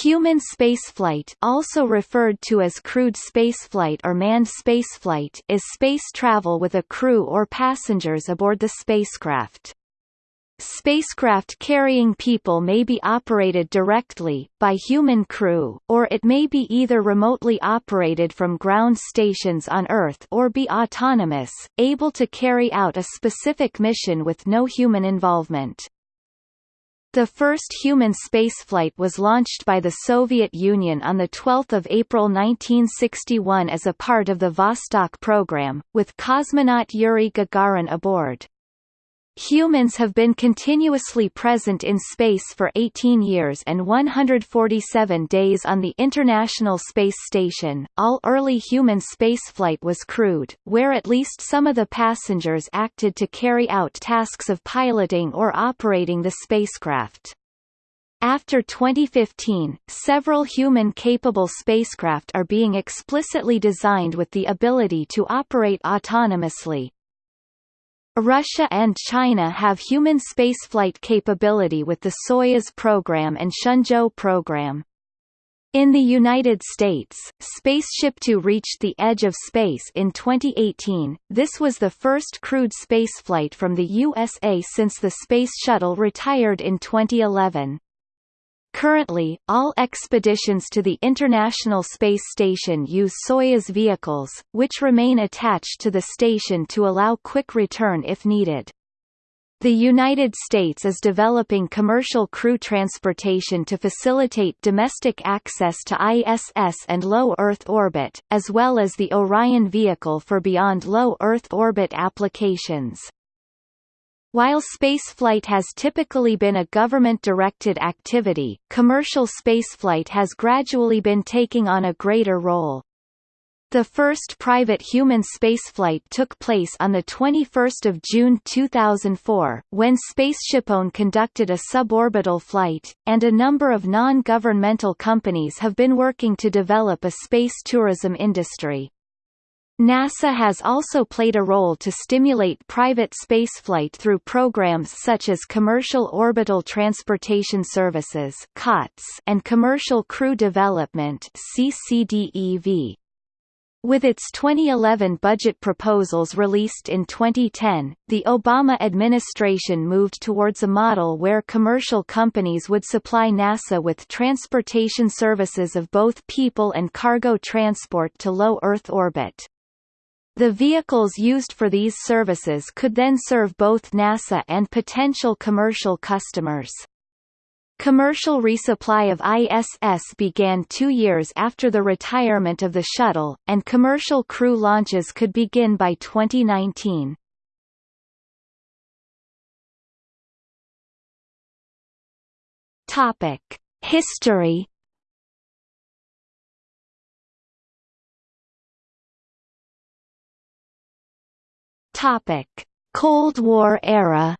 Human spaceflight also referred to as crewed spaceflight or manned spaceflight is space travel with a crew or passengers aboard the spacecraft. Spacecraft carrying people may be operated directly, by human crew, or it may be either remotely operated from ground stations on Earth or be autonomous, able to carry out a specific mission with no human involvement. The first human spaceflight was launched by the Soviet Union on 12 April 1961 as a part of the Vostok program, with cosmonaut Yuri Gagarin aboard. Humans have been continuously present in space for 18 years and 147 days on the International Space Station. All early human spaceflight was crewed, where at least some of the passengers acted to carry out tasks of piloting or operating the spacecraft. After 2015, several human-capable spacecraft are being explicitly designed with the ability to operate autonomously, Russia and China have human spaceflight capability with the Soyuz program and Shenzhou program. In the United States, Spaceship Two reached the edge of space in 2018. This was the first crewed spaceflight from the USA since the Space Shuttle retired in 2011. Currently, all expeditions to the International Space Station use Soyuz vehicles, which remain attached to the station to allow quick return if needed. The United States is developing commercial crew transportation to facilitate domestic access to ISS and low Earth orbit, as well as the Orion vehicle for beyond low Earth orbit applications. While spaceflight has typically been a government-directed activity, commercial spaceflight has gradually been taking on a greater role. The first private human spaceflight took place on 21 June 2004, when SpaceshipOne conducted a suborbital flight, and a number of non-governmental companies have been working to develop a space tourism industry. NASA has also played a role to stimulate private spaceflight through programs such as Commercial Orbital Transportation Services and Commercial Crew Development. With its 2011 budget proposals released in 2010, the Obama administration moved towards a model where commercial companies would supply NASA with transportation services of both people and cargo transport to low Earth orbit. The vehicles used for these services could then serve both NASA and potential commercial customers. Commercial resupply of ISS began two years after the retirement of the shuttle, and commercial crew launches could begin by 2019. Topic. History Topic: Cold War era.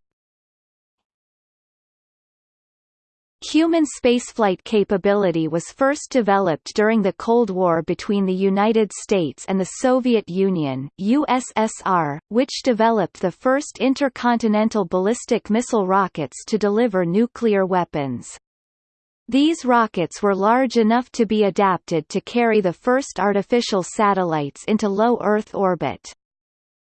Human spaceflight capability was first developed during the Cold War between the United States and the Soviet Union USSR, which developed the first intercontinental ballistic missile rockets to deliver nuclear weapons. These rockets were large enough to be adapted to carry the first artificial satellites into low Earth orbit.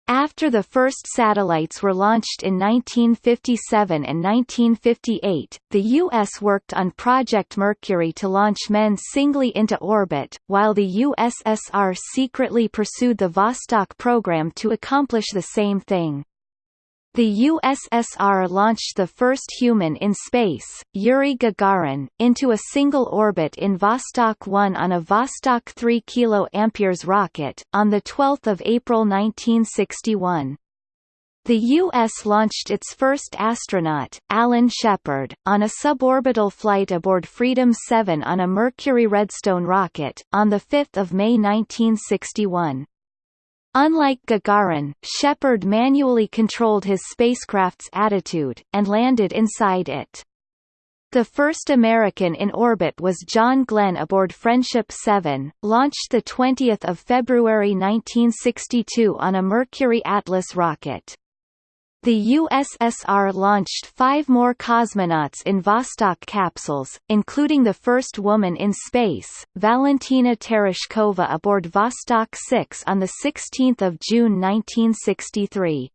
After the first satellites were launched in 1957 and 1958, the U.S. worked on Project Mercury to launch men singly into orbit, while the USSR secretly pursued the Vostok program to accomplish the same thing. The USSR launched the first human in space, Yuri Gagarin, into a single orbit in Vostok 1 on a Vostok 3 kA rocket, on 12 April 1961. The U.S. launched its first astronaut, Alan Shepard, on a suborbital flight aboard Freedom 7 on a Mercury Redstone rocket, on 5 May 1961. Unlike Gagarin, Shepard manually controlled his spacecraft's attitude, and landed inside it. The first American in orbit was John Glenn aboard Friendship 7, launched 20 February 1962 on a Mercury Atlas rocket. The USSR launched five more cosmonauts in Vostok capsules, including the first woman in space, Valentina Tereshkova aboard Vostok 6 on 16 June 1963.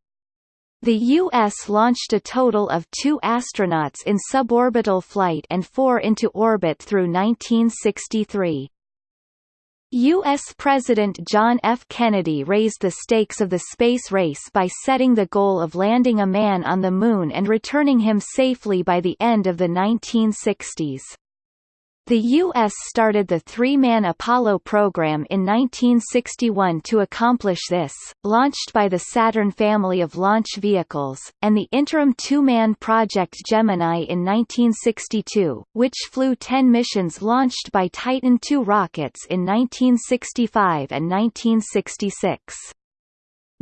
The U.S. launched a total of two astronauts in suborbital flight and four into orbit through 1963. U.S. President John F. Kennedy raised the stakes of the space race by setting the goal of landing a man on the Moon and returning him safely by the end of the 1960s. The U.S. started the three-man Apollo program in 1961 to accomplish this, launched by the Saturn family of launch vehicles, and the interim two-man Project Gemini in 1962, which flew 10 missions launched by Titan II rockets in 1965 and 1966.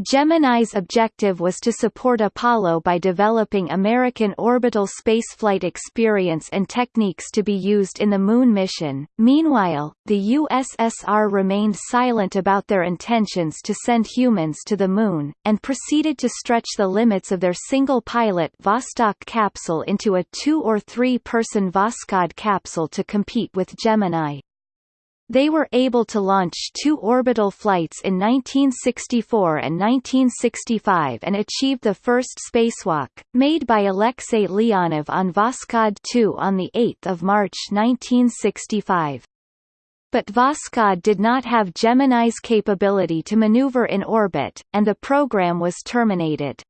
Gemini's objective was to support Apollo by developing American orbital spaceflight experience and techniques to be used in the Moon mission. Meanwhile, the USSR remained silent about their intentions to send humans to the Moon, and proceeded to stretch the limits of their single-pilot Vostok capsule into a two- or three-person Voskhod capsule to compete with Gemini. They were able to launch two orbital flights in 1964 and 1965 and achieved the first spacewalk, made by Alexei Leonov on Voskhod 2 on 8 March 1965. But Voskhod did not have Gemini's capability to maneuver in orbit, and the program was terminated.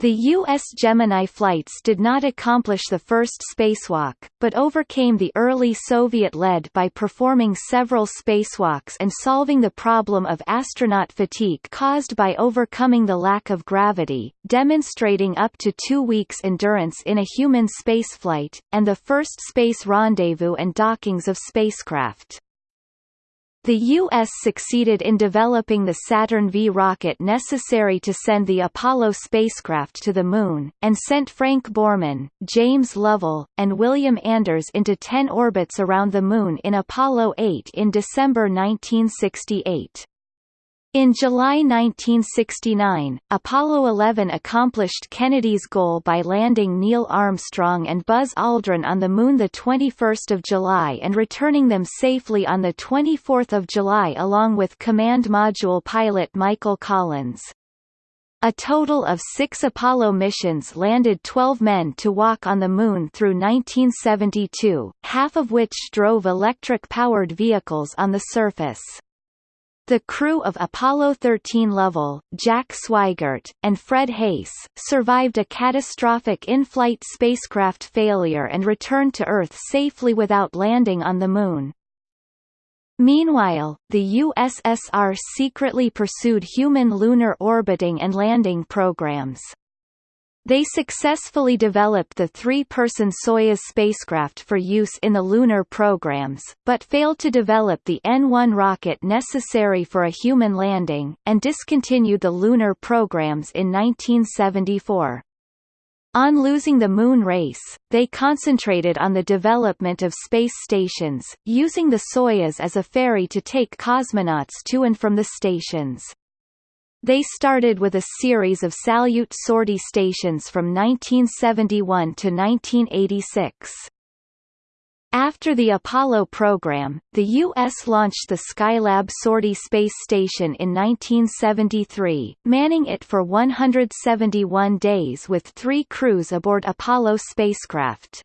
The U.S. Gemini flights did not accomplish the first spacewalk, but overcame the early Soviet lead by performing several spacewalks and solving the problem of astronaut fatigue caused by overcoming the lack of gravity, demonstrating up to two weeks endurance in a human spaceflight, and the first space rendezvous and dockings of spacecraft. The U.S. succeeded in developing the Saturn V rocket necessary to send the Apollo spacecraft to the Moon, and sent Frank Borman, James Lovell, and William Anders into ten orbits around the Moon in Apollo 8 in December 1968. In July 1969, Apollo 11 accomplished Kennedy's goal by landing Neil Armstrong and Buzz Aldrin on the Moon 21 July and returning them safely on 24 July along with Command Module pilot Michael Collins. A total of six Apollo missions landed 12 men to walk on the Moon through 1972, half of which drove electric-powered vehicles on the surface. The crew of Apollo 13 Lovell, Jack Swigert, and Fred Haise, survived a catastrophic in-flight spacecraft failure and returned to Earth safely without landing on the Moon. Meanwhile, the USSR secretly pursued human lunar orbiting and landing programs. They successfully developed the three-person Soyuz spacecraft for use in the lunar programs, but failed to develop the N-1 rocket necessary for a human landing, and discontinued the lunar programs in 1974. On losing the Moon race, they concentrated on the development of space stations, using the Soyuz as a ferry to take cosmonauts to and from the stations. They started with a series of Salyut sortie stations from 1971 to 1986. After the Apollo program, the U.S. launched the Skylab sortie space station in 1973, manning it for 171 days with three crews aboard Apollo spacecraft.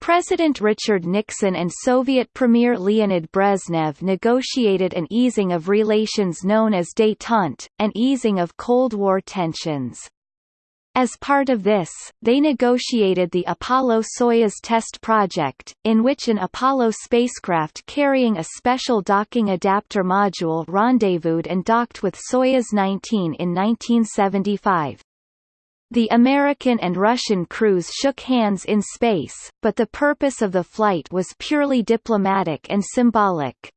President Richard Nixon and Soviet Premier Leonid Brezhnev negotiated an easing of relations known as détente, an easing of Cold War tensions. As part of this, they negotiated the Apollo-Soyuz test project, in which an Apollo spacecraft carrying a special docking adapter module rendezvoused and docked with Soyuz 19 in 1975. The American and Russian crews shook hands in space, but the purpose of the flight was purely diplomatic and symbolic.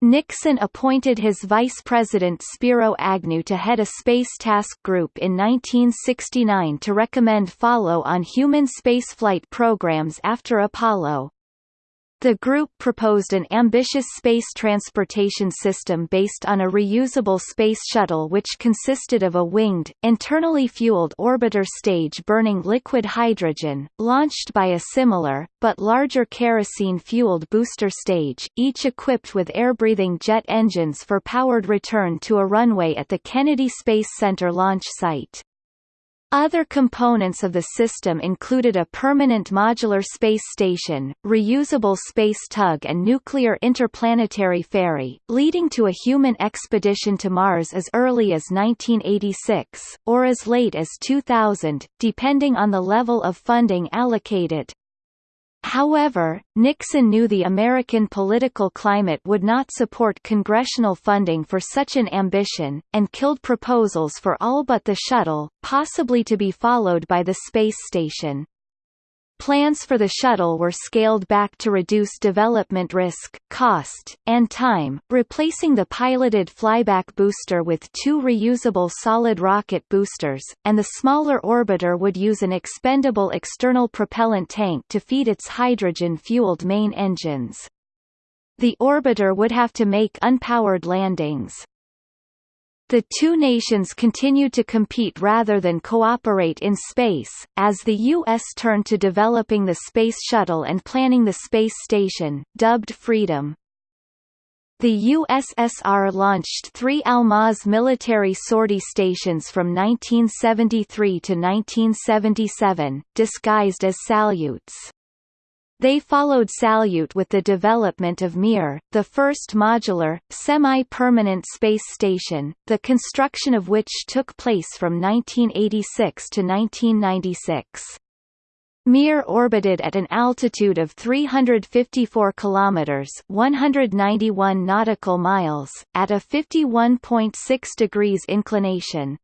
Nixon appointed his vice president Spiro Agnew to head a space task group in 1969 to recommend follow-on human spaceflight programs after Apollo. The group proposed an ambitious space transportation system based on a reusable space shuttle which consisted of a winged, internally fueled orbiter stage burning liquid hydrogen, launched by a similar, but larger kerosene-fueled booster stage, each equipped with air-breathing jet engines for powered return to a runway at the Kennedy Space Center launch site. Other components of the system included a permanent modular space station, reusable space tug and nuclear interplanetary ferry, leading to a human expedition to Mars as early as 1986, or as late as 2000, depending on the level of funding allocated. However, Nixon knew the American political climate would not support congressional funding for such an ambition, and killed proposals for all but the shuttle, possibly to be followed by the space station. Plans for the shuttle were scaled back to reduce development risk, cost, and time, replacing the piloted flyback booster with two reusable solid rocket boosters, and the smaller orbiter would use an expendable external propellant tank to feed its hydrogen-fueled main engines. The orbiter would have to make unpowered landings. The two nations continued to compete rather than cooperate in space, as the U.S. turned to developing the Space Shuttle and planning the space station, dubbed Freedom. The USSR launched three Almaz military sortie stations from 1973 to 1977, disguised as Salyuts. They followed Salyut with the development of Mir, the first modular, semi-permanent space station, the construction of which took place from 1986 to 1996. Mir orbited at an altitude of 354 kilometers (191 nautical miles) at a 51.6 degrees inclination.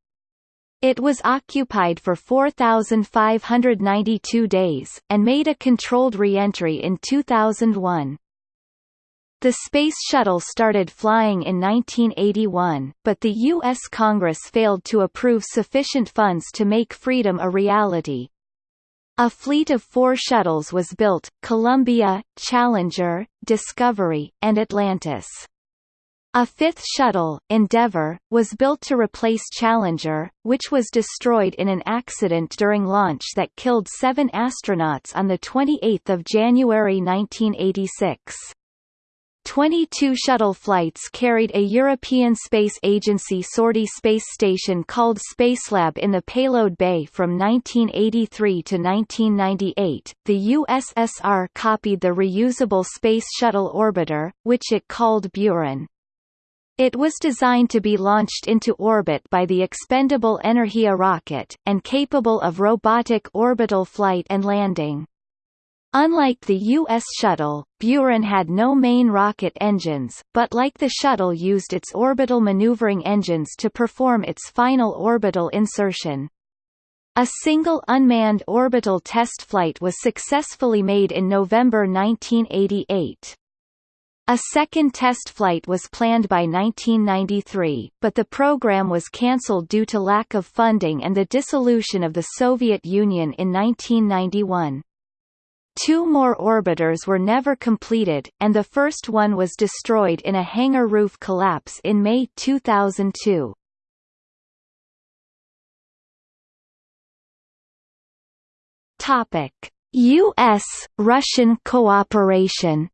It was occupied for 4,592 days, and made a controlled re-entry in 2001. The Space Shuttle started flying in 1981, but the U.S. Congress failed to approve sufficient funds to make Freedom a reality. A fleet of four shuttles was built, Columbia, Challenger, Discovery, and Atlantis. A fifth shuttle, Endeavour, was built to replace Challenger, which was destroyed in an accident during launch that killed seven astronauts on 28 January 1986. 22 shuttle flights carried a European Space Agency sortie space station called Spacelab in the payload bay from 1983 to 1998. The USSR copied the reusable Space Shuttle orbiter, which it called Buran. It was designed to be launched into orbit by the expendable Energia rocket, and capable of robotic orbital flight and landing. Unlike the U.S. shuttle, Buran had no main rocket engines, but like the shuttle used its orbital maneuvering engines to perform its final orbital insertion. A single unmanned orbital test flight was successfully made in November 1988. A second test flight was planned by 1993, but the program was cancelled due to lack of funding and the dissolution of the Soviet Union in 1991. Two more orbiters were never completed, and the first one was destroyed in a hangar roof collapse in May 2002. Topic: U.S.-Russian cooperation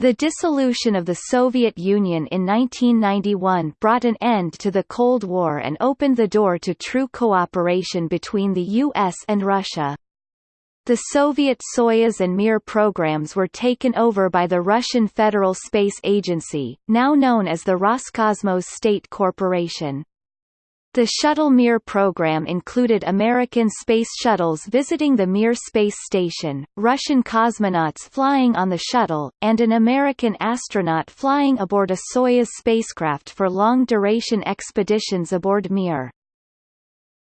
The dissolution of the Soviet Union in 1991 brought an end to the Cold War and opened the door to true cooperation between the US and Russia. The Soviet Soyuz and Mir programs were taken over by the Russian Federal Space Agency, now known as the Roscosmos State Corporation. The Shuttle Mir program included American space shuttles visiting the Mir space station, Russian cosmonauts flying on the shuttle, and an American astronaut flying aboard a Soyuz spacecraft for long-duration expeditions aboard Mir.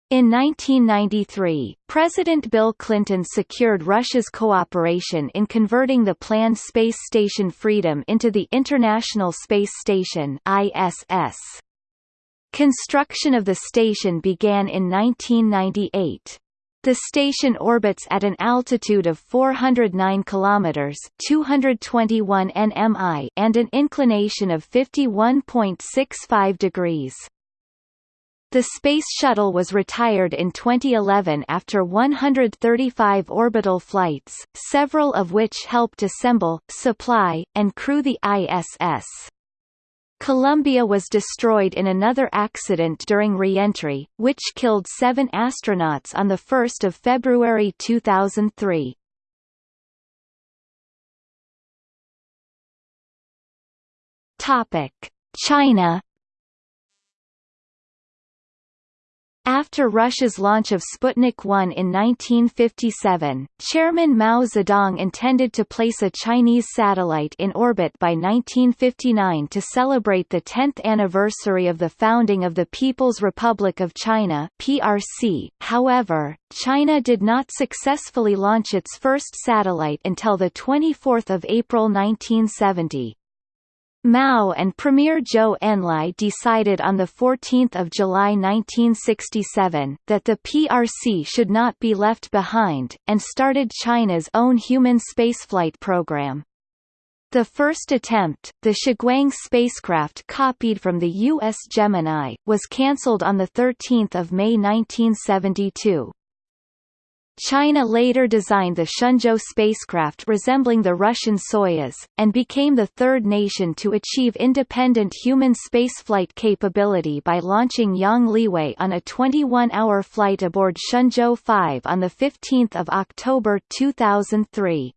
In 1993, President Bill Clinton secured Russia's cooperation in converting the planned space station Freedom into the International Space Station ISS. Construction of the station began in 1998. The station orbits at an altitude of 409 kilometers (221 nmi) and an inclination of 51.65 degrees. The Space Shuttle was retired in 2011 after 135 orbital flights, several of which helped assemble, supply, and crew the ISS. Columbia was destroyed in another accident during re-entry, which killed seven astronauts on 1 February 2003. China After Russia's launch of Sputnik 1 in 1957, Chairman Mao Zedong intended to place a Chinese satellite in orbit by 1959 to celebrate the 10th anniversary of the founding of the People's Republic of China (PRC). However, China did not successfully launch its first satellite until the 24th of April 1970. Mao and Premier Zhou Enlai decided on 14 July 1967, that the PRC should not be left behind, and started China's own human spaceflight program. The first attempt, the Shiguang spacecraft copied from the U.S. Gemini, was cancelled on 13 May 1972. China later designed the Shenzhou spacecraft resembling the Russian Soyuz, and became the third nation to achieve independent human spaceflight capability by launching Yang Liwei on a 21-hour flight aboard Shenzhou 5 on 15 October 2003.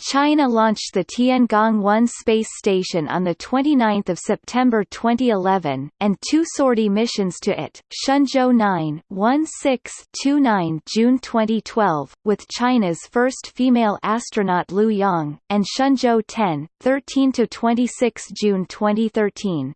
China launched the Tiangong-1 space station on 29 September 2011, and two sortie missions to it, Shenzhou 9 1629 June 2012, with China's first female astronaut Liu Yang, and Shenzhou 10 13-26 June 2013.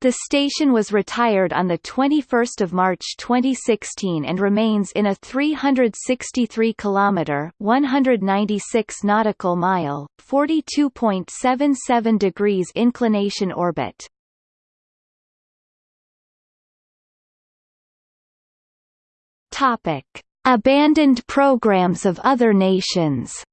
The station was retired on 21 March 2016 and remains in a 363 km 196 nautical mile, 42.77 degrees inclination orbit. Topic: Abandoned programs of other nations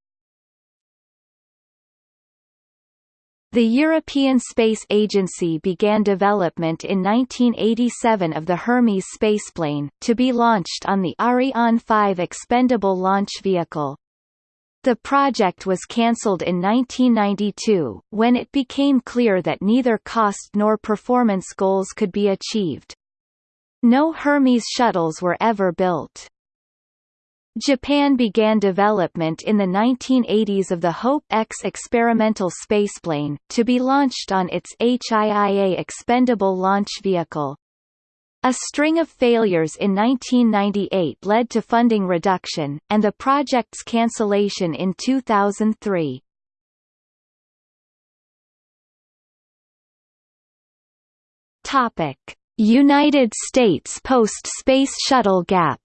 The European Space Agency began development in 1987 of the Hermes spaceplane, to be launched on the Ariane 5 expendable launch vehicle. The project was cancelled in 1992, when it became clear that neither cost nor performance goals could be achieved. No Hermes shuttles were ever built. Japan began development in the 1980s of the Hope-X experimental spaceplane, to be launched on its HIIA expendable launch vehicle. A string of failures in 1998 led to funding reduction, and the project's cancellation in 2003. Topic: United States post-space shuttle gap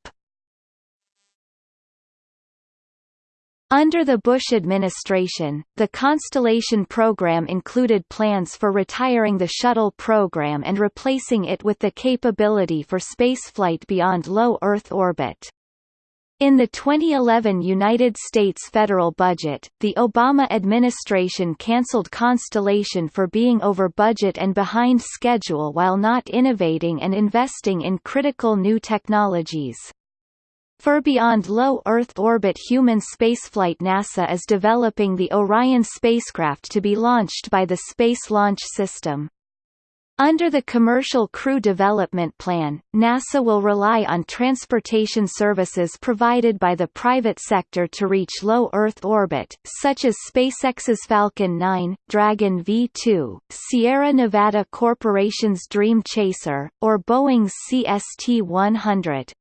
Under the Bush administration, the Constellation program included plans for retiring the shuttle program and replacing it with the capability for spaceflight beyond low Earth orbit. In the 2011 United States federal budget, the Obama administration canceled Constellation for being over budget and behind schedule while not innovating and investing in critical new technologies. For beyond low Earth orbit human spaceflight NASA is developing the Orion spacecraft to be launched by the Space Launch System. Under the Commercial Crew Development Plan, NASA will rely on transportation services provided by the private sector to reach low Earth orbit, such as SpaceX's Falcon 9, Dragon V2, Sierra Nevada Corporation's Dream Chaser, or Boeing's CST-100.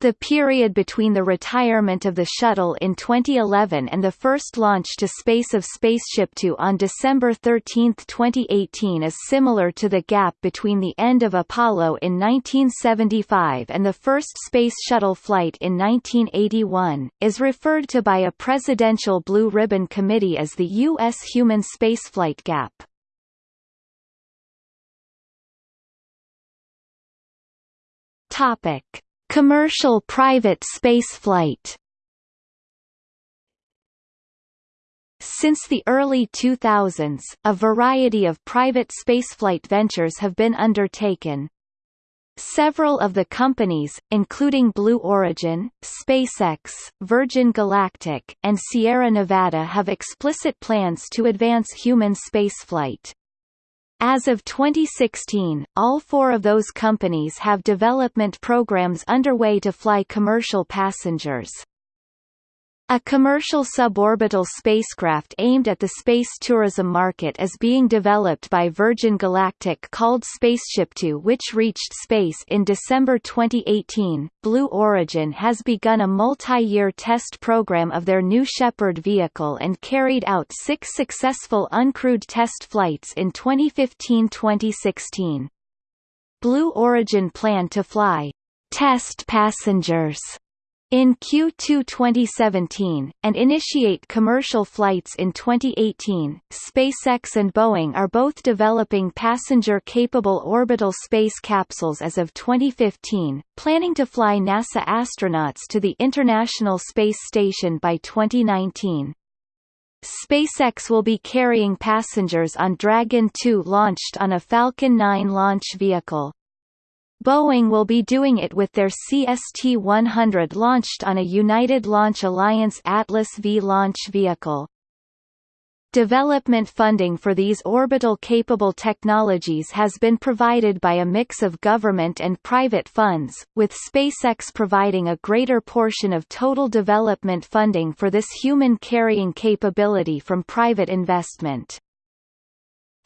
The period between the retirement of the shuttle in 2011 and the first launch to space of Spaceship Two on December 13, 2018 is similar to the gap between the end of Apollo in 1975 and the first Space Shuttle flight in 1981, is referred to by a Presidential Blue Ribbon Committee as the U.S. human spaceflight gap. Topic Commercial private spaceflight Since the early 2000s, a variety of private spaceflight ventures have been undertaken. Several of the companies, including Blue Origin, SpaceX, Virgin Galactic, and Sierra Nevada have explicit plans to advance human spaceflight. As of 2016, all four of those companies have development programs underway to fly commercial passengers. A commercial suborbital spacecraft aimed at the space tourism market is being developed by Virgin Galactic called SpaceshipTwo which reached space in December 2018. Blue Origin has begun a multi-year test program of their New Shepard vehicle and carried out six successful uncrewed test flights in 2015-2016. Blue Origin plan to fly test passengers in Q2 2017, and initiate commercial flights in 2018. SpaceX and Boeing are both developing passenger-capable orbital space capsules as of 2015, planning to fly NASA astronauts to the International Space Station by 2019. SpaceX will be carrying passengers on Dragon 2 launched on a Falcon 9 launch vehicle. Boeing will be doing it with their CST-100 launched on a United Launch Alliance Atlas V launch vehicle. Development funding for these orbital-capable technologies has been provided by a mix of government and private funds, with SpaceX providing a greater portion of total development funding for this human-carrying capability from private investment.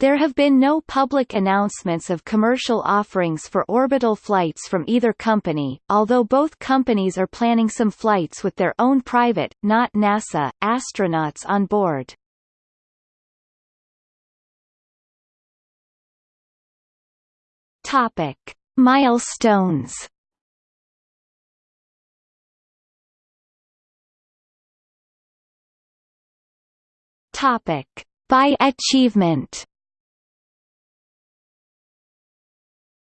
There have been no public announcements of commercial offerings for orbital flights from either company, although both companies are planning some flights with their own private, not NASA, astronauts on board. Topic: Milestones. Topic: By achievement.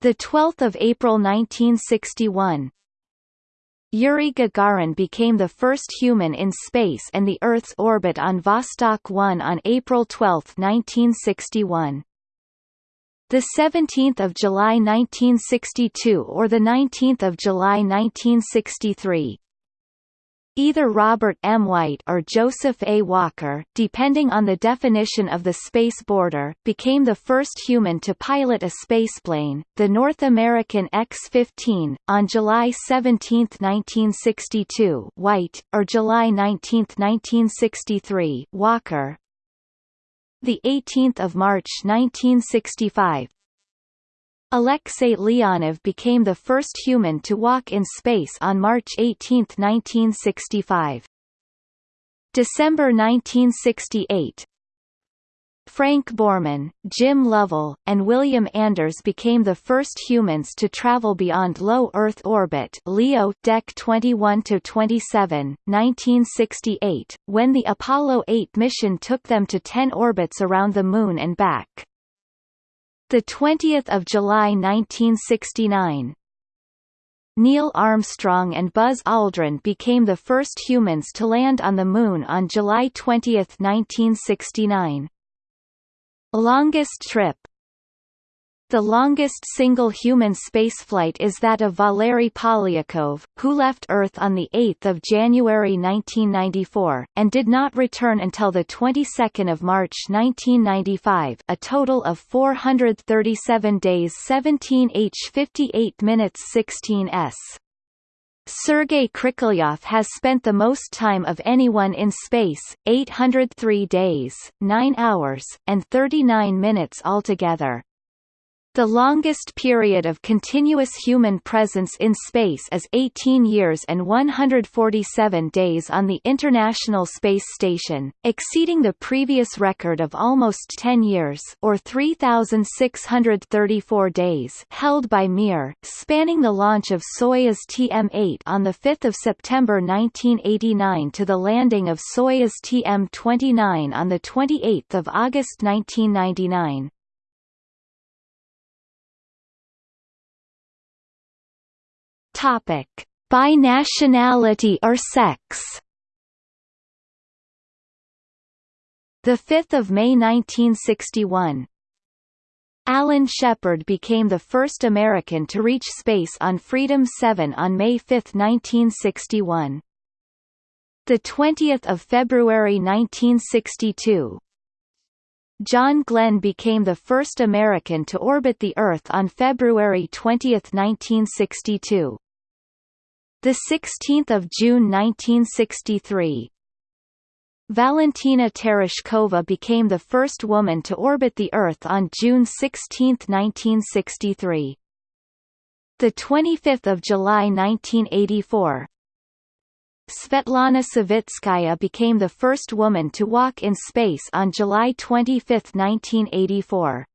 The 12th of April 1961, Yuri Gagarin became the first human in space and the Earth's orbit on Vostok 1 on April 12, 1961. The 17th of July 1962 or the 19th of July 1963, Either Robert M. White or Joseph A. Walker, depending on the definition of the space border, became the first human to pilot a spaceplane, the North American X-15, on July 17, 1962 White, or July 19, 1963 Walker. The 18th of March 1965, Alexei Leonov became the first human to walk in space on March 18, 1965. December 1968 Frank Borman, Jim Lovell, and William Anders became the first humans to travel beyond low Earth orbit LEO Deck 21-27, 1968, when the Apollo 8 mission took them to 10 orbits around the Moon and back. The 20th of July 1969. Neil Armstrong and Buzz Aldrin became the first humans to land on the Moon on July 20, 1969. Longest trip the longest single human spaceflight is that of Valery Polyakov, who left Earth on 8 January 1994, and did not return until the 22nd of March 1995 a total of 437 days 17 h 58 minutes 16 s. Sergei Krikalev has spent the most time of anyone in space, 803 days, 9 hours, and 39 minutes altogether. The longest period of continuous human presence in space is 18 years and 147 days on the International Space Station, exceeding the previous record of almost 10 years or 3,634 days held by Mir, spanning the launch of Soyuz TM-8 on 5 September 1989 to the landing of Soyuz TM-29 on 28 August 1999. Topic: By nationality or sex. The 5th of May 1961, Alan Shepard became the first American to reach space on Freedom 7 on May 5, 1961. The 20th of February 1962, John Glenn became the first American to orbit the Earth on February 20, 1962. The 16th of June 1963, Valentina Tereshkova became the first woman to orbit the Earth on June 16, 1963. The 25th of July 1984, Svetlana Savitskaya became the first woman to walk in space on July 25, 1984.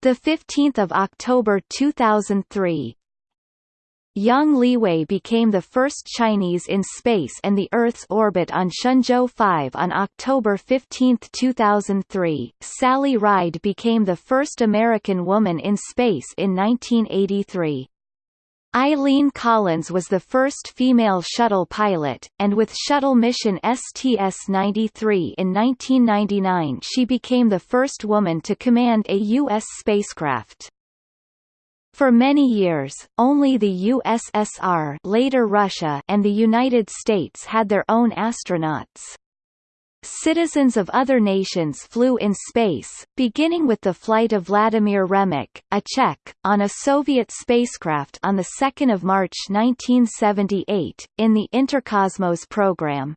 The 15th of October 2003, Yang Liwei became the first Chinese in space and the Earth's orbit on Shenzhou 5 on October 15, 2003. Sally Ride became the first American woman in space in 1983. Eileen Collins was the first female shuttle pilot, and with shuttle mission STS-93 in 1999 she became the first woman to command a U.S. spacecraft. For many years, only the USSR later Russia and the United States had their own astronauts. Citizens of other nations flew in space, beginning with the flight of Vladimir Remek, a Czech, on a Soviet spacecraft on 2 March 1978, in the Interkosmos program.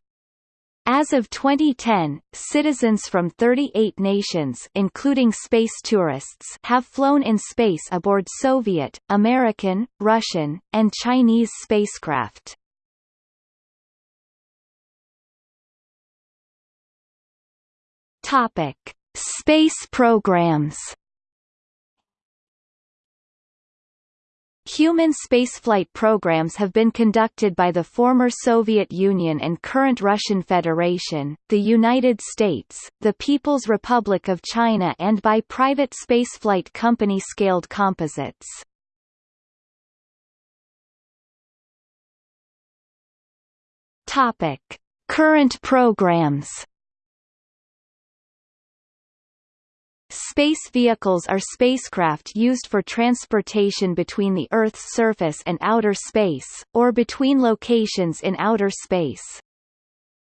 As of 2010, citizens from 38 nations including space tourists have flown in space aboard Soviet, American, Russian, and Chinese spacecraft. Topic: Space programs Human spaceflight programs have been conducted by the former Soviet Union and current Russian Federation, the United States, the People's Republic of China and by private spaceflight company Scaled Composites. Topic: Current programs Space vehicles are spacecraft used for transportation between the Earth's surface and outer space, or between locations in outer space.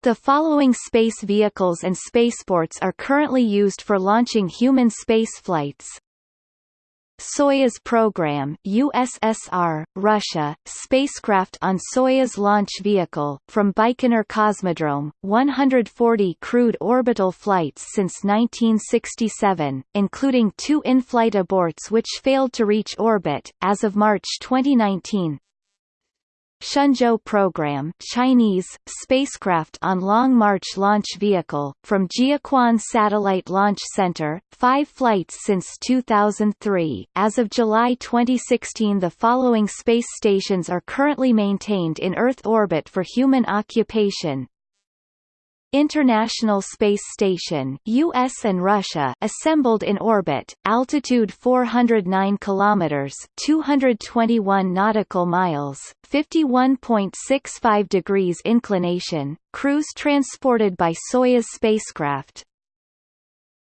The following space vehicles and spaceports are currently used for launching human spaceflights Soyuz program USSR, Russia, spacecraft on Soyuz launch vehicle, from Baikonur Cosmodrome, 140 crewed orbital flights since 1967, including two in-flight aborts which failed to reach orbit, as of March 2019, Shenzhou program Chinese, spacecraft on Long March launch vehicle, from Jiuquan Satellite Launch Center, five flights since 2003. As of July 2016 the following space stations are currently maintained in Earth orbit for human occupation, International Space Station US and Russia assembled in orbit, altitude 409 kilometers, 221 nautical miles, 51.65 degrees inclination, crews transported by Soyuz spacecraft,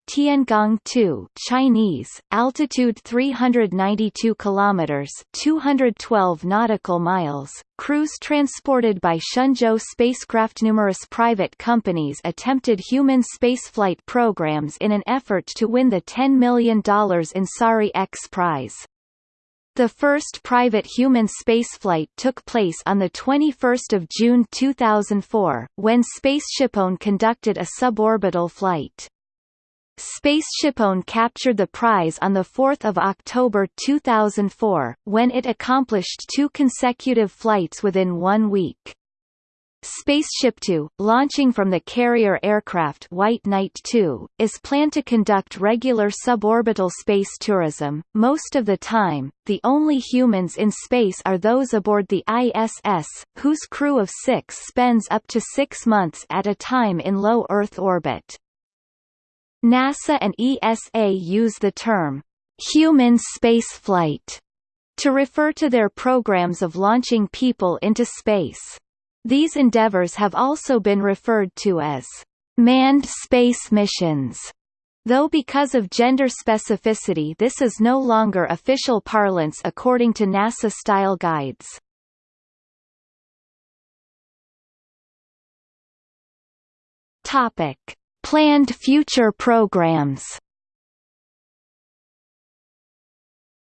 Tiangong 2 Chinese, altitude 392 kilometers, 212 nautical miles. Crews transported by Shenzhou spacecraft. Numerous private companies attempted human spaceflight programs in an effort to win the $10 million Ansari X prize. The first private human spaceflight took place on 21 June 2004, when SpaceShipOne conducted a suborbital flight. SpaceShipOne captured the prize on 4 October 2004, when it accomplished two consecutive flights within one week. Spaceship Two, launching from the carrier aircraft White Knight 2, is planned to conduct regular suborbital space tourism. Most of the time, the only humans in space are those aboard the ISS, whose crew of six spends up to six months at a time in low Earth orbit. NASA and ESA use the term human spaceflight to refer to their programs of launching people into space. These endeavors have also been referred to as manned space missions, though because of gender specificity this is no longer official parlance according to NASA style guides. Topic: Planned future programs.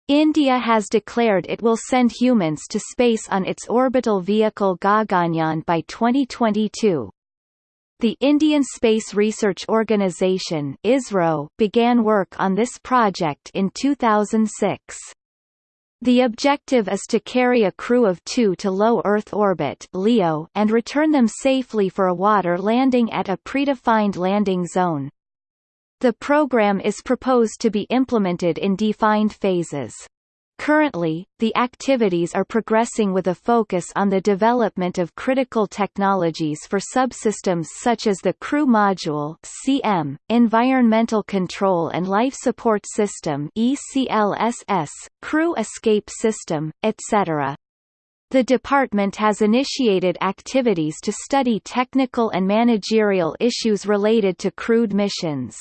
India has declared it will send humans to space on its orbital vehicle Gaganyaan by 2022. The Indian Space Research Organisation ISRO began work on this project in 2006. The objective is to carry a crew of two to low Earth orbit LEO and return them safely for a water landing at a predefined landing zone. The program is proposed to be implemented in defined phases. Currently, the activities are progressing with a focus on the development of critical technologies for subsystems such as the Crew Module (CM), Environmental Control and Life Support System (ECLSS), Crew Escape System, etc. The department has initiated activities to study technical and managerial issues related to crewed missions.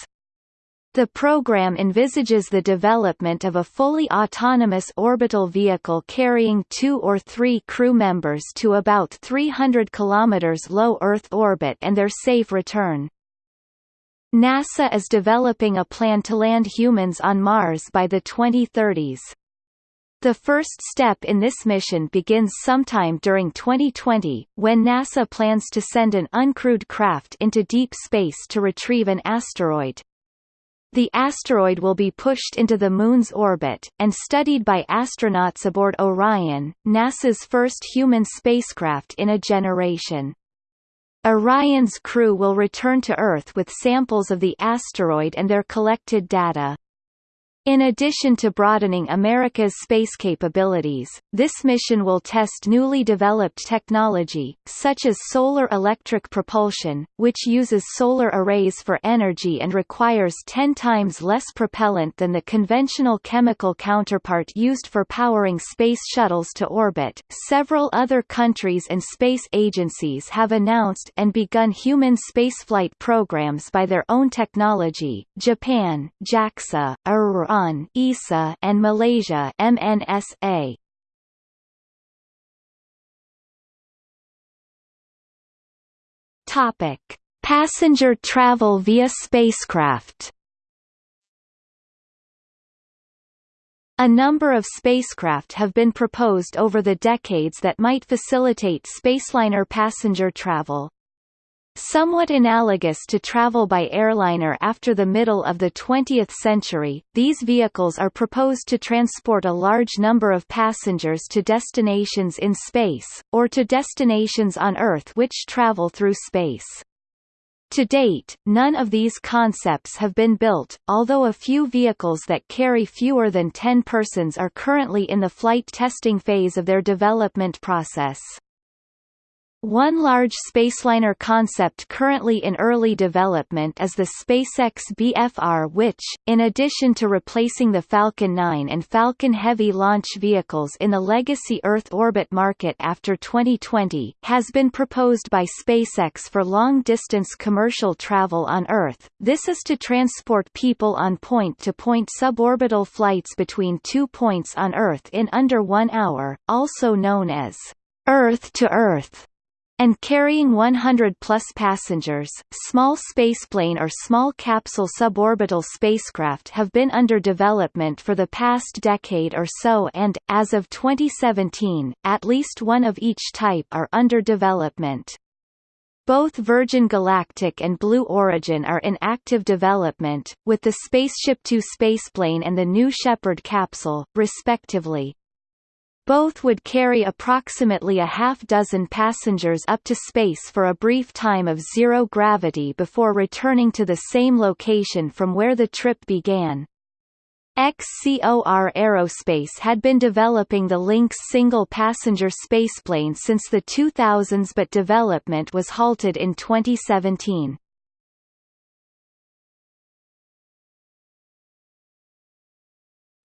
The program envisages the development of a fully autonomous orbital vehicle carrying two or three crew members to about 300 km low Earth orbit and their safe return. NASA is developing a plan to land humans on Mars by the 2030s. The first step in this mission begins sometime during 2020, when NASA plans to send an uncrewed craft into deep space to retrieve an asteroid. The asteroid will be pushed into the Moon's orbit, and studied by astronauts aboard Orion, NASA's first human spacecraft in a generation. Orion's crew will return to Earth with samples of the asteroid and their collected data. In addition to broadening America's space capabilities, this mission will test newly developed technology, such as solar electric propulsion, which uses solar arrays for energy and requires 10 times less propellant than the conventional chemical counterpart used for powering space shuttles to orbit. Several other countries and space agencies have announced and begun human spaceflight programs by their own technology. Japan, JAXA, Iran, Iran ESA and Malaysia MNSA. Topic: Passenger travel via spacecraft. A number of spacecraft have been proposed over the decades that might facilitate spaceliner passenger travel. Somewhat analogous to travel by airliner after the middle of the 20th century, these vehicles are proposed to transport a large number of passengers to destinations in space, or to destinations on Earth which travel through space. To date, none of these concepts have been built, although a few vehicles that carry fewer than 10 persons are currently in the flight testing phase of their development process. One large spaceliner concept currently in early development is the SpaceX BFR which, in addition to replacing the Falcon 9 and Falcon Heavy launch vehicles in the legacy Earth orbit market after 2020, has been proposed by SpaceX for long-distance commercial travel on Earth. This is to transport people on point-to-point -point suborbital flights between two points on Earth in under one hour, also known as Earth-to-Earth and carrying 100-plus passengers, small spaceplane or small capsule suborbital spacecraft have been under development for the past decade or so and, as of 2017, at least one of each type are under development. Both Virgin Galactic and Blue Origin are in active development, with the SpaceShipTwo spaceplane and the New Shepard capsule, respectively. Both would carry approximately a half dozen passengers up to space for a brief time of zero gravity before returning to the same location from where the trip began. XCOR Aerospace had been developing the Lynx single-passenger spaceplane since the 2000s but development was halted in 2017.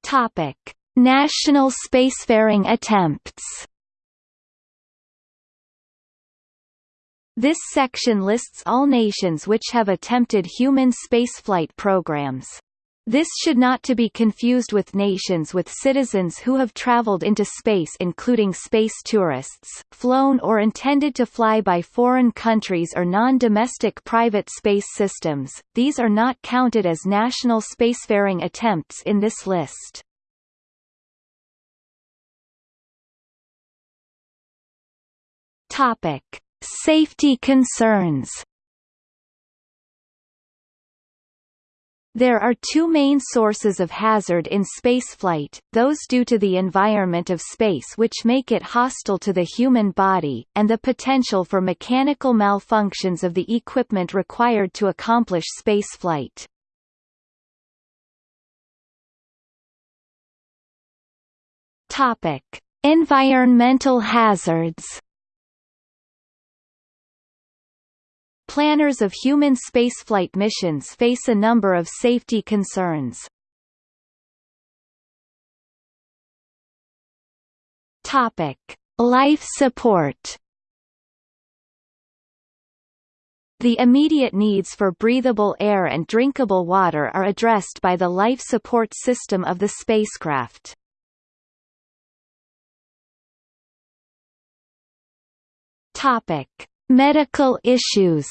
Topic. National spacefaring attempts This section lists all nations which have attempted human spaceflight programs. This should not to be confused with nations with citizens who have traveled into space including space tourists, flown or intended to fly by foreign countries or non-domestic private space systems, these are not counted as national spacefaring attempts in this list. Topic. Safety concerns There are two main sources of hazard in spaceflight, those due to the environment of space which make it hostile to the human body, and the potential for mechanical malfunctions of the equipment required to accomplish spaceflight. Environmental hazards Planners of human spaceflight missions face a number of safety concerns. Topic: Life support. The immediate needs for breathable air and drinkable water are addressed by the life support system of the spacecraft. Topic: Medical issues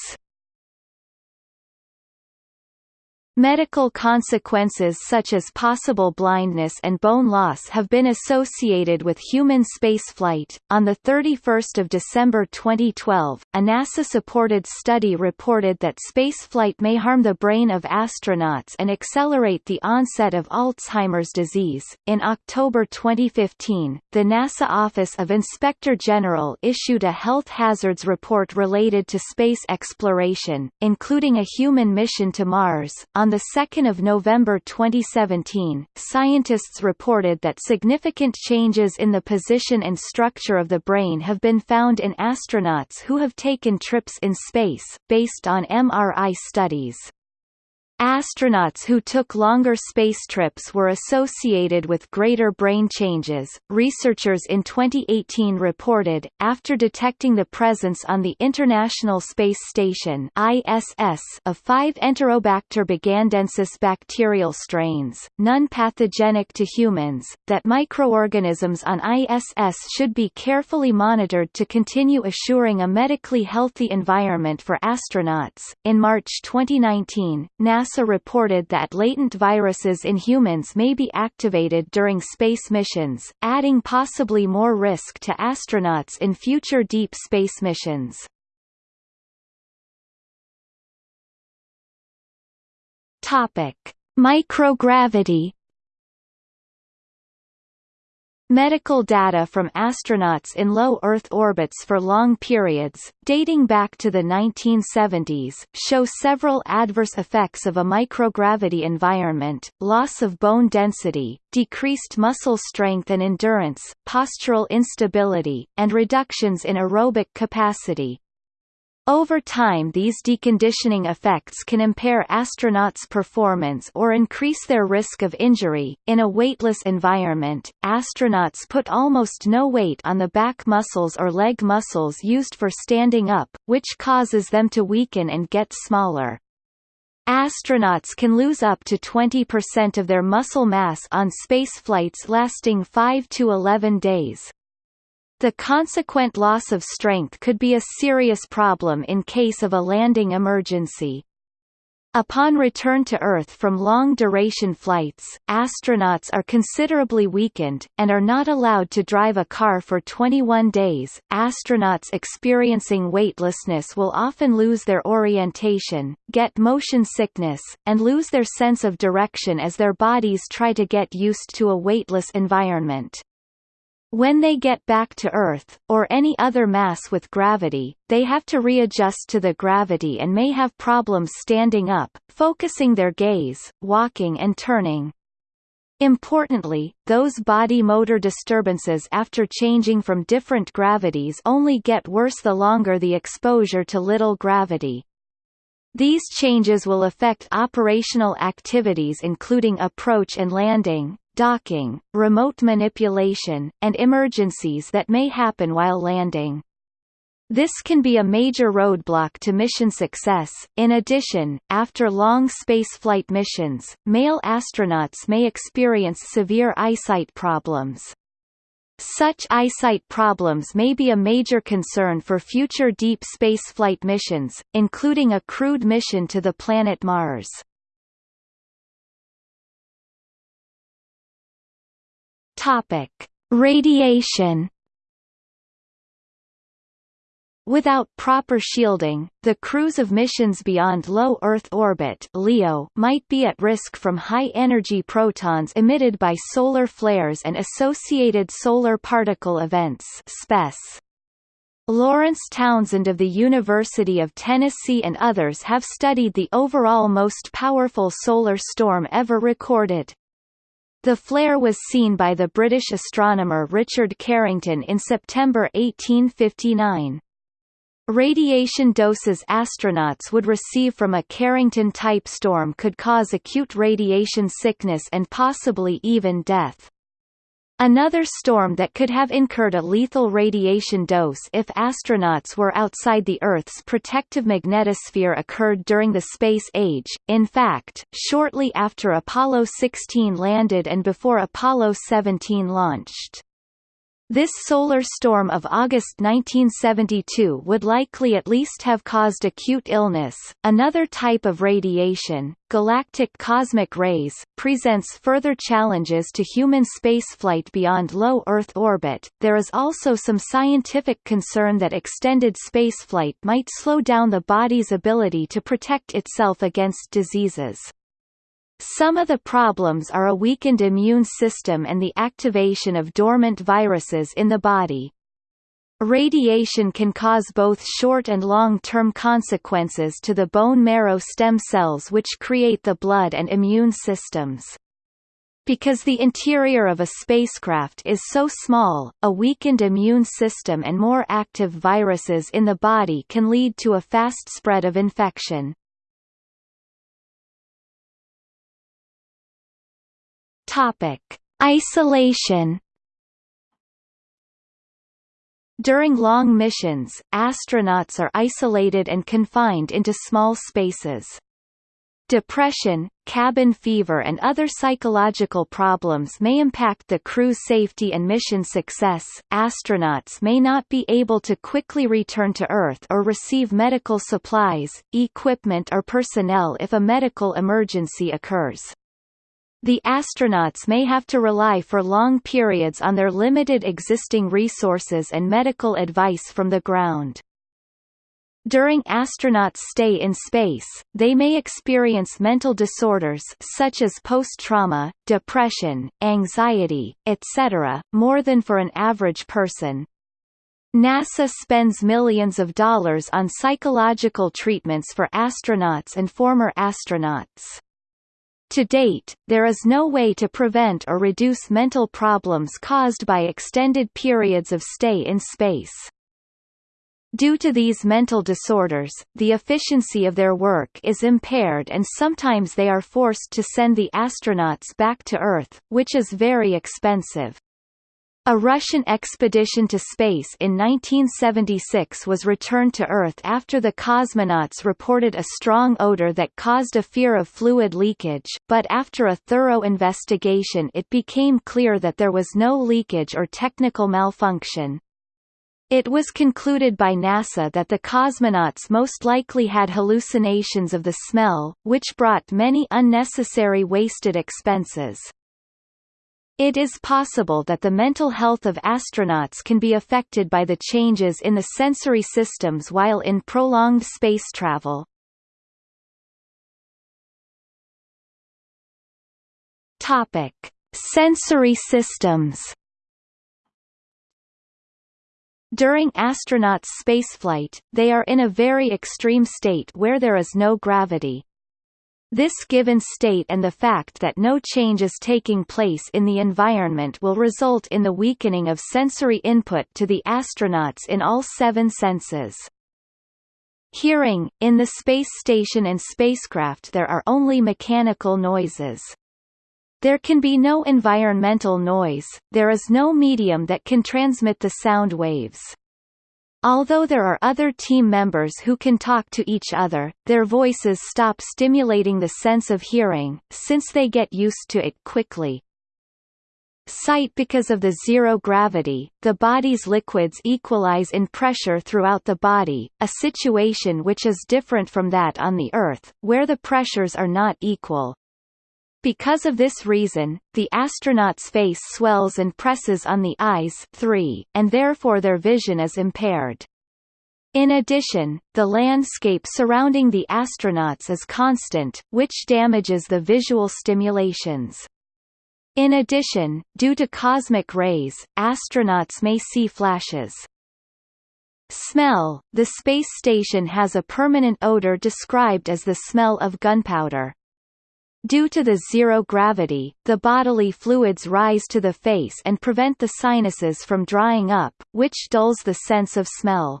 Medical consequences such as possible blindness and bone loss have been associated with human spaceflight. On the 31st of December 2012, a NASA-supported study reported that spaceflight may harm the brain of astronauts and accelerate the onset of Alzheimer's disease. In October 2015, the NASA Office of Inspector General issued a health hazards report related to space exploration, including a human mission to Mars. On 2 November 2017, scientists reported that significant changes in the position and structure of the brain have been found in astronauts who have taken trips in space, based on MRI studies. Astronauts who took longer space trips were associated with greater brain changes. Researchers in 2018 reported, after detecting the presence on the International Space Station (ISS) of five Enterobacter bugandensis bacterial strains, none pathogenic to humans, that microorganisms on ISS should be carefully monitored to continue assuring a medically healthy environment for astronauts. In March 2019, NASA NASA reported that latent viruses in humans may be activated during space missions, adding possibly more risk to astronauts in future deep space missions. Topic: Microgravity Medical data from astronauts in low Earth orbits for long periods, dating back to the 1970s, show several adverse effects of a microgravity environment, loss of bone density, decreased muscle strength and endurance, postural instability, and reductions in aerobic capacity. Over time these deconditioning effects can impair astronauts' performance or increase their risk of injury. In a weightless environment, astronauts put almost no weight on the back muscles or leg muscles used for standing up, which causes them to weaken and get smaller. Astronauts can lose up to 20% of their muscle mass on space flights lasting 5 to 11 days. The consequent loss of strength could be a serious problem in case of a landing emergency. Upon return to Earth from long-duration flights, astronauts are considerably weakened, and are not allowed to drive a car for 21 days. Astronauts experiencing weightlessness will often lose their orientation, get motion sickness, and lose their sense of direction as their bodies try to get used to a weightless environment. When they get back to Earth, or any other mass with gravity, they have to readjust to the gravity and may have problems standing up, focusing their gaze, walking and turning. Importantly, those body motor disturbances after changing from different gravities only get worse the longer the exposure to little gravity. These changes will affect operational activities including approach and landing, docking, remote manipulation, and emergencies that may happen while landing. This can be a major roadblock to mission success. In addition, after long spaceflight missions, male astronauts may experience severe eyesight problems. Such eyesight problems may be a major concern for future deep spaceflight missions, including a crewed mission to the planet Mars. Topic: Radiation Without proper shielding, the crews of missions beyond low Earth orbit (LEO) might be at risk from high-energy protons emitted by solar flares and associated solar particle events (SPEs). Lawrence Townsend of the University of Tennessee and others have studied the overall most powerful solar storm ever recorded. The flare was seen by the British astronomer Richard Carrington in September 1859. Radiation doses astronauts would receive from a Carrington-type storm could cause acute radiation sickness and possibly even death. Another storm that could have incurred a lethal radiation dose if astronauts were outside the Earth's protective magnetosphere occurred during the space age, in fact, shortly after Apollo 16 landed and before Apollo 17 launched. This solar storm of August 1972 would likely at least have caused acute illness. Another type of radiation, galactic cosmic rays, presents further challenges to human spaceflight beyond low Earth orbit. There is also some scientific concern that extended spaceflight might slow down the body's ability to protect itself against diseases. Some of the problems are a weakened immune system and the activation of dormant viruses in the body. Radiation can cause both short and long-term consequences to the bone marrow stem cells which create the blood and immune systems. Because the interior of a spacecraft is so small, a weakened immune system and more active viruses in the body can lead to a fast spread of infection. Topic: Isolation. During long missions, astronauts are isolated and confined into small spaces. Depression, cabin fever and other psychological problems may impact the crew's safety and mission success. Astronauts may not be able to quickly return to Earth or receive medical supplies, equipment or personnel if a medical emergency occurs. The astronauts may have to rely for long periods on their limited existing resources and medical advice from the ground. During astronauts' stay in space, they may experience mental disorders such as post-trauma, depression, anxiety, etc., more than for an average person. NASA spends millions of dollars on psychological treatments for astronauts and former astronauts. To date, there is no way to prevent or reduce mental problems caused by extended periods of stay in space. Due to these mental disorders, the efficiency of their work is impaired and sometimes they are forced to send the astronauts back to Earth, which is very expensive. A Russian expedition to space in 1976 was returned to Earth after the cosmonauts reported a strong odor that caused a fear of fluid leakage, but after a thorough investigation it became clear that there was no leakage or technical malfunction. It was concluded by NASA that the cosmonauts most likely had hallucinations of the smell, which brought many unnecessary wasted expenses. It is possible that the mental health of astronauts can be affected by the changes in the sensory systems while in prolonged space travel. Topic: Sensory systems. During astronauts' spaceflight, they are in a very extreme state where there is no gravity. This given state and the fact that no change is taking place in the environment will result in the weakening of sensory input to the astronauts in all seven senses. Hearing – In the space station and spacecraft there are only mechanical noises. There can be no environmental noise, there is no medium that can transmit the sound waves. Although there are other team members who can talk to each other, their voices stop stimulating the sense of hearing, since they get used to it quickly. Sight Because of the zero gravity, the body's liquids equalize in pressure throughout the body, a situation which is different from that on the Earth, where the pressures are not equal. Because of this reason, the astronaut's face swells and presses on the eyes 3, and therefore their vision is impaired. In addition, the landscape surrounding the astronauts is constant, which damages the visual stimulations. In addition, due to cosmic rays, astronauts may see flashes. Smell – The space station has a permanent odor described as the smell of gunpowder. Due to the zero gravity, the bodily fluids rise to the face and prevent the sinuses from drying up, which dulls the sense of smell.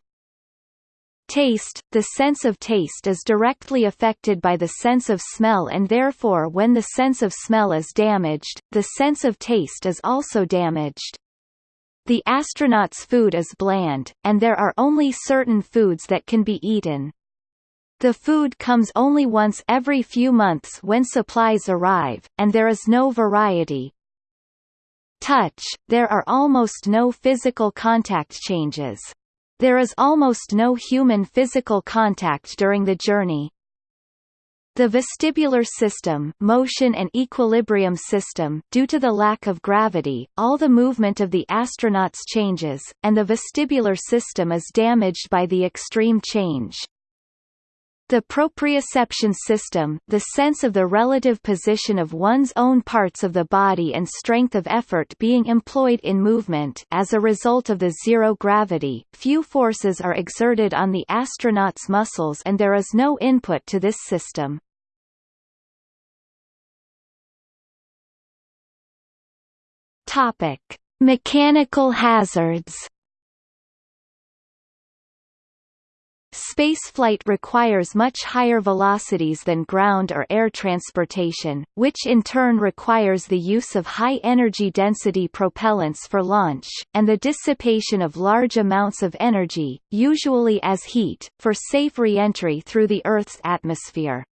Taste – The sense of taste is directly affected by the sense of smell and therefore when the sense of smell is damaged, the sense of taste is also damaged. The astronaut's food is bland, and there are only certain foods that can be eaten. The food comes only once every few months when supplies arrive, and there is no variety. Touch – There are almost no physical contact changes. There is almost no human physical contact during the journey. The vestibular system motion and equilibrium system due to the lack of gravity, all the movement of the astronauts changes, and the vestibular system is damaged by the extreme change. The proprioception system the sense of the relative position of one's own parts of the body and strength of effort being employed in movement as a result of the zero gravity, few forces are exerted on the astronaut's muscles and there is no input to this system. Topic. Mechanical hazards Spaceflight requires much higher velocities than ground or air transportation, which in turn requires the use of high-energy density propellants for launch, and the dissipation of large amounts of energy, usually as heat, for safe re-entry through the Earth's atmosphere.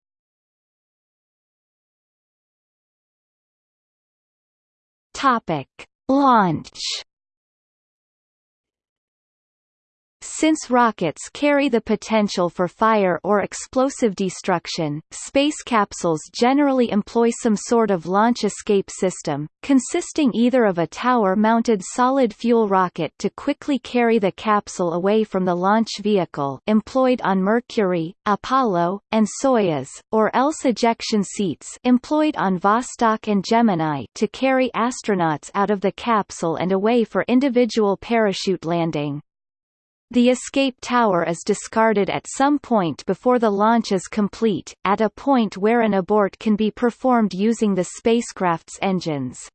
Topic. Launch Since rockets carry the potential for fire or explosive destruction, space capsules generally employ some sort of launch escape system, consisting either of a tower-mounted solid fuel rocket to quickly carry the capsule away from the launch vehicle employed on Mercury, Apollo, and Soyuz, or else ejection seats employed on Vostok and Gemini to carry astronauts out of the capsule and away for individual parachute landing. The escape tower is discarded at some point before the launch is complete, at a point where an abort can be performed using the spacecraft's engines.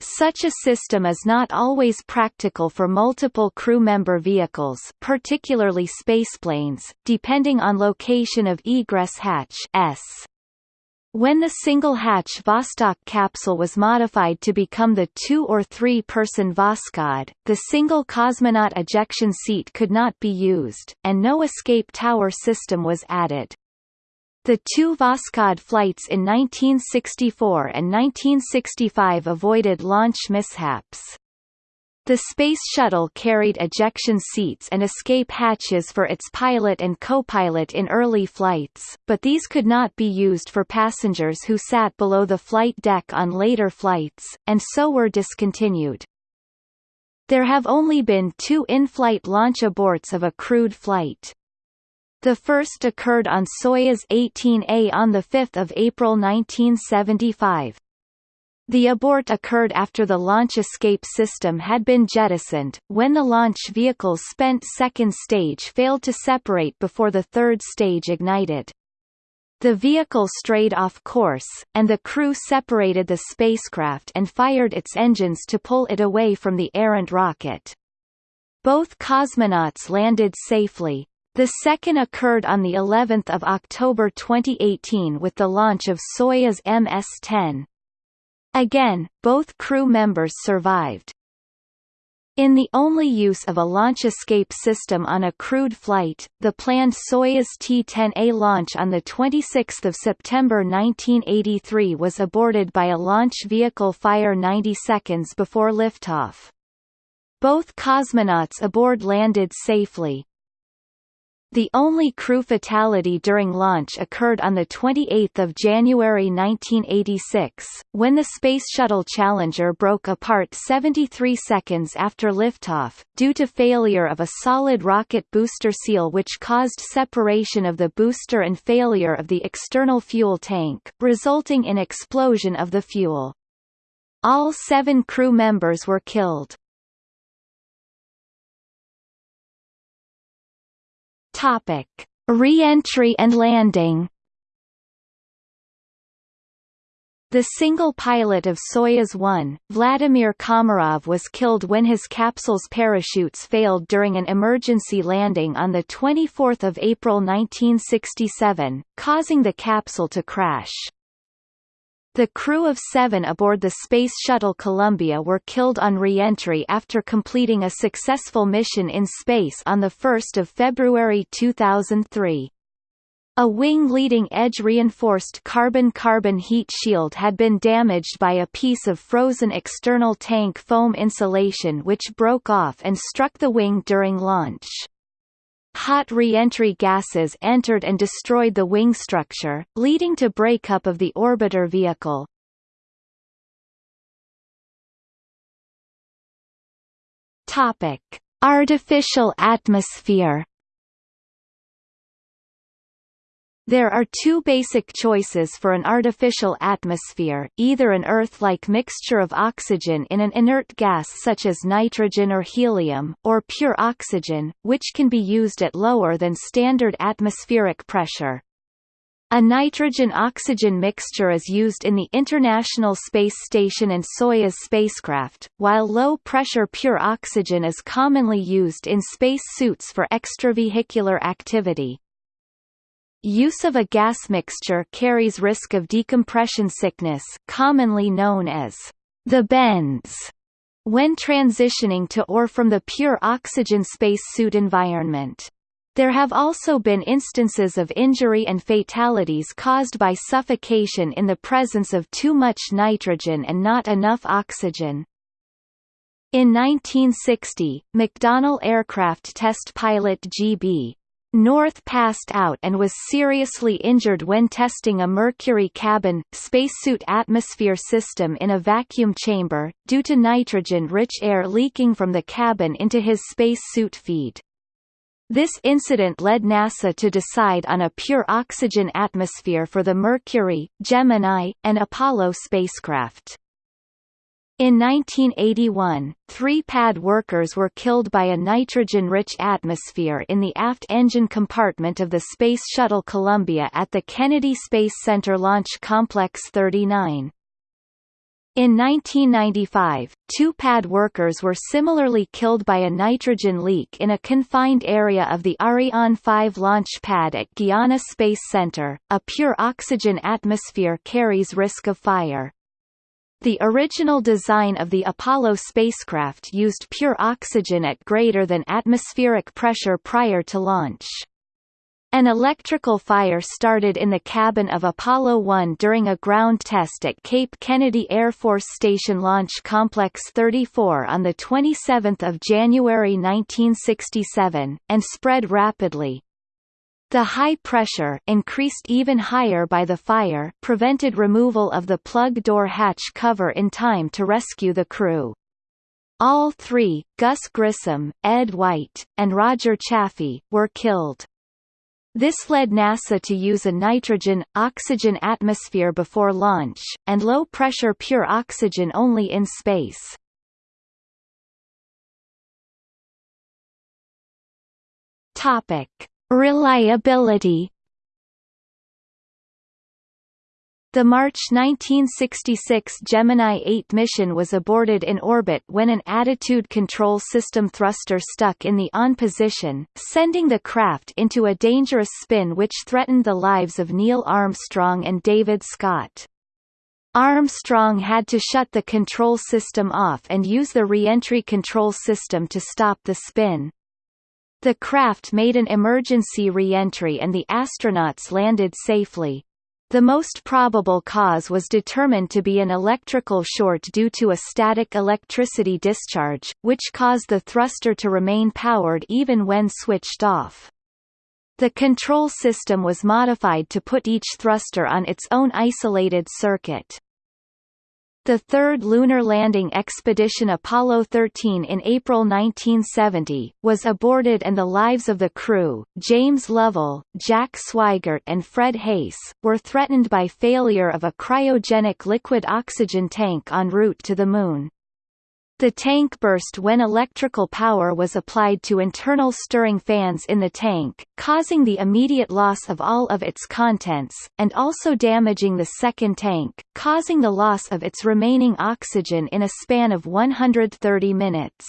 Such a system is not always practical for multiple crew member vehicles particularly spaceplanes, depending on location of egress hatch S. When the single-hatch Vostok capsule was modified to become the two- or three-person Voskhod, the single cosmonaut ejection seat could not be used, and no escape tower system was added. The two Voskhod flights in 1964 and 1965 avoided launch mishaps. The Space Shuttle carried ejection seats and escape hatches for its pilot and co-pilot in early flights, but these could not be used for passengers who sat below the flight deck on later flights, and so were discontinued. There have only been two in-flight launch aborts of a crewed flight. The first occurred on Soyuz 18A on 5 April 1975. The abort occurred after the launch escape system had been jettisoned, when the launch vehicle's spent second stage failed to separate before the third stage ignited. The vehicle strayed off course, and the crew separated the spacecraft and fired its engines to pull it away from the errant rocket. Both cosmonauts landed safely. The second occurred on the 11th of October 2018 with the launch of Soyuz MS-10. Again, both crew members survived. In the only use of a launch escape system on a crewed flight, the planned Soyuz T-10A launch on 26 September 1983 was aborted by a launch vehicle fire 90 seconds before liftoff. Both cosmonauts aboard landed safely. The only crew fatality during launch occurred on 28 January 1986, when the Space Shuttle Challenger broke apart 73 seconds after liftoff, due to failure of a solid rocket booster seal which caused separation of the booster and failure of the external fuel tank, resulting in explosion of the fuel. All seven crew members were killed. Topic: Re-entry and landing. The single pilot of Soyuz 1, Vladimir Komarov was killed when his capsule's parachutes failed during an emergency landing on 24 April 1967, causing the capsule to crash. The crew of seven aboard the Space Shuttle Columbia were killed on re-entry after completing a successful mission in space on 1 February 2003. A wing leading edge reinforced carbon-carbon heat shield had been damaged by a piece of frozen external tank foam insulation which broke off and struck the wing during launch. Hot re-entry gases entered and destroyed the wing structure, leading to breakup of the orbiter vehicle. Topic: Artificial atmosphere There are two basic choices for an artificial atmosphere, either an Earth-like mixture of oxygen in an inert gas such as nitrogen or helium, or pure oxygen, which can be used at lower than standard atmospheric pressure. A nitrogen-oxygen mixture is used in the International Space Station and Soyuz spacecraft, while low-pressure pure oxygen is commonly used in space suits for extravehicular activity. Use of a gas mixture carries risk of decompression sickness commonly known as the bends when transitioning to or from the pure oxygen spacesuit environment. There have also been instances of injury and fatalities caused by suffocation in the presence of too much nitrogen and not enough oxygen. In 1960, McDonnell aircraft test pilot G.B. North passed out and was seriously injured when testing a Mercury cabin, spacesuit atmosphere system in a vacuum chamber, due to nitrogen-rich air leaking from the cabin into his spacesuit feed. This incident led NASA to decide on a pure oxygen atmosphere for the Mercury, Gemini, and Apollo spacecraft. In 1981, three pad workers were killed by a nitrogen-rich atmosphere in the aft engine compartment of the Space Shuttle Columbia at the Kennedy Space Center Launch Complex 39. In 1995, two pad workers were similarly killed by a nitrogen leak in a confined area of the Ariane 5 launch pad at Guiana Space Center. A pure oxygen atmosphere carries risk of fire. The original design of the Apollo spacecraft used pure oxygen at greater than atmospheric pressure prior to launch. An electrical fire started in the cabin of Apollo 1 during a ground test at Cape Kennedy Air Force Station Launch Complex 34 on 27 January 1967, and spread rapidly, the high pressure increased even higher by the fire prevented removal of the plug door hatch cover in time to rescue the crew. All three, Gus Grissom, Ed White, and Roger Chaffee, were killed. This led NASA to use a nitrogen-oxygen atmosphere before launch, and low-pressure pure oxygen only in space. Topic. Reliability The March 1966 Gemini 8 mission was aborted in orbit when an attitude control system thruster stuck in the on position, sending the craft into a dangerous spin which threatened the lives of Neil Armstrong and David Scott. Armstrong had to shut the control system off and use the reentry control system to stop the spin. The craft made an emergency reentry and the astronauts landed safely. The most probable cause was determined to be an electrical short due to a static electricity discharge, which caused the thruster to remain powered even when switched off. The control system was modified to put each thruster on its own isolated circuit. The third lunar landing expedition Apollo 13 in April 1970, was aborted and the lives of the crew, James Lovell, Jack Swigert and Fred Haise, were threatened by failure of a cryogenic liquid oxygen tank en route to the Moon. The tank burst when electrical power was applied to internal stirring fans in the tank, causing the immediate loss of all of its contents, and also damaging the second tank, causing the loss of its remaining oxygen in a span of 130 minutes.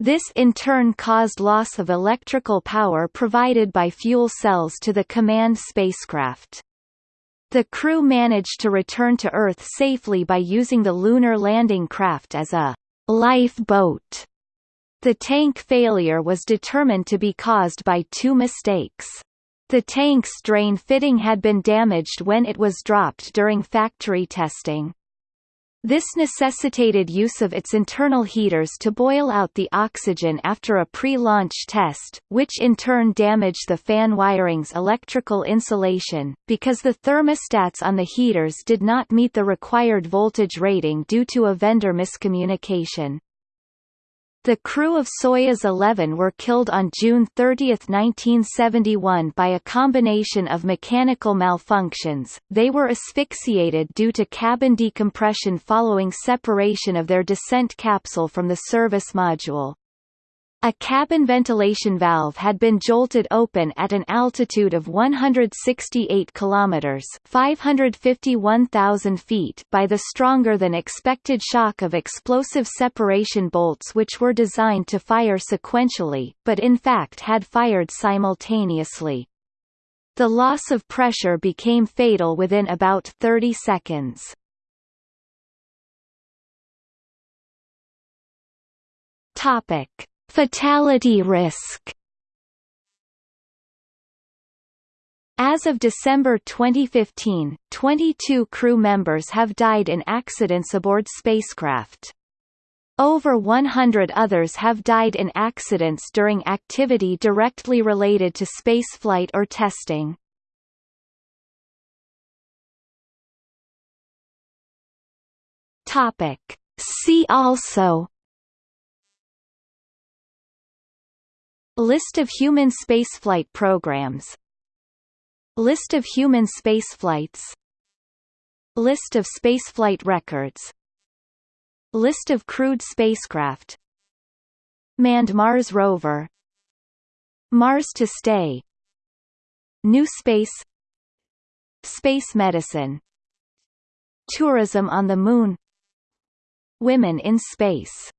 This in turn caused loss of electrical power provided by fuel cells to the command spacecraft. The crew managed to return to Earth safely by using the lunar landing craft as a lifeboat. The tank failure was determined to be caused by two mistakes. The tank's drain fitting had been damaged when it was dropped during factory testing. This necessitated use of its internal heaters to boil out the oxygen after a pre-launch test, which in turn damaged the fan wiring's electrical insulation, because the thermostats on the heaters did not meet the required voltage rating due to a vendor miscommunication. The crew of Soyuz 11 were killed on June 30, 1971 by a combination of mechanical malfunctions, they were asphyxiated due to cabin decompression following separation of their descent capsule from the service module. A cabin ventilation valve had been jolted open at an altitude of 168 kilometers (551,000 feet) by the stronger than expected shock of explosive separation bolts which were designed to fire sequentially, but in fact had fired simultaneously. The loss of pressure became fatal within about 30 seconds. Topic Fatality risk As of December 2015, 22 crew members have died in accidents aboard spacecraft. Over 100 others have died in accidents during activity directly related to spaceflight or testing. Topic. See also List of human spaceflight programs. List of human spaceflights. List of spaceflight records. List of crewed spacecraft. Manned Mars rover. Mars to stay. New Space. Space medicine. Tourism on the Moon. Women in space